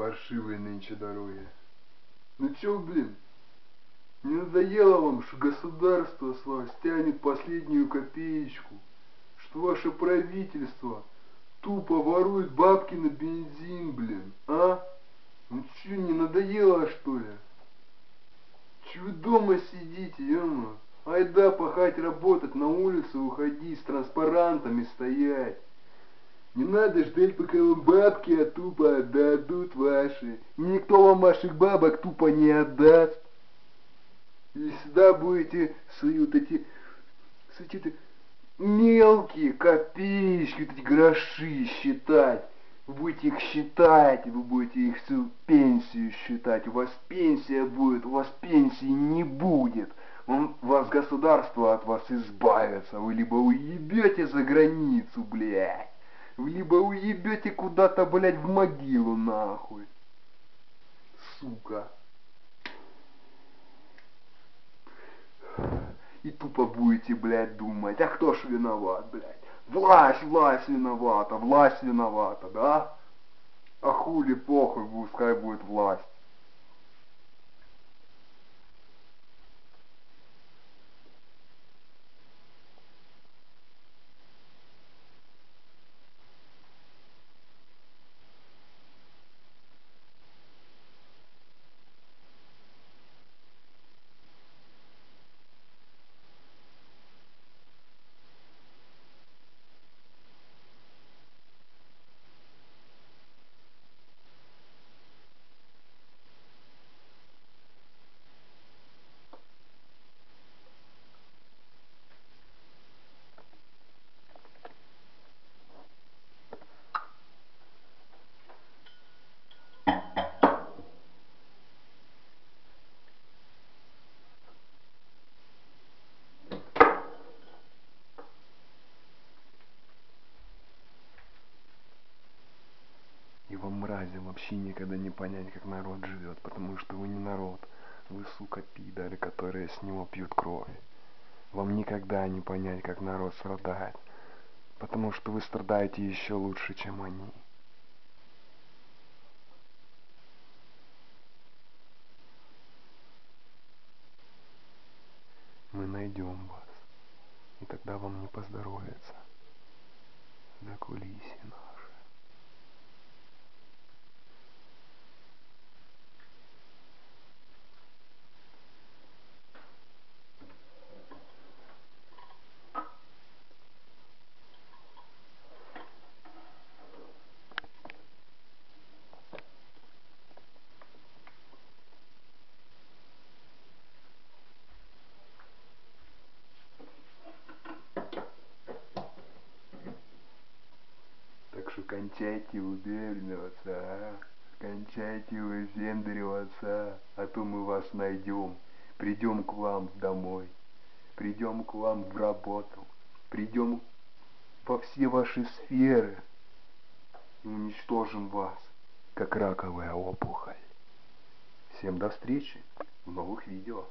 Паршивые нынче дороги. Ну чё, блин, не надоело вам, что государство с вас тянет последнюю копеечку, что ваше правительство тупо ворует бабки на бензин, блин, а? Ну чё, не надоело, что ли? Чё вы дома сидите, ё Айда пахать, работать, на улицу уходить, с транспарантами стоять. Не надо ждать, пока вам бабки а тупо отдадут ваши. Никто вам ваших бабок тупо не отдаст. И всегда будете свои вот эти, эти мелкие копеечки, эти гроши считать. Будете их считать, вы будете их всю пенсию считать. У вас пенсия будет, у вас пенсии не будет. Он, вас государство от вас избавится. Вы либо уебете за границу, блядь. Либо уебете куда-то, блядь, в могилу, нахуй. Сука. И тупо будете, блядь, думать, а кто ж виноват, блядь? Власть, власть виновата, власть виновата, да? А хули похуй, пускай будет власть. И вам мразям вообще никогда не понять, как народ живет, потому что вы не народ, вы, сука, пидоры, которые с него пьют кровь. Вам никогда не понять, как народ страдает, потому что вы страдаете еще лучше, чем они. Мы найдем вас, и тогда вам не поздоровится. За кончайте выпендриваться, а? Кончайте выпендриваться, а то мы вас найдем. Придем к вам домой, придем к вам в работу, придем во все ваши сферы и уничтожим вас, как раковая опухоль. Всем до встречи в новых видео.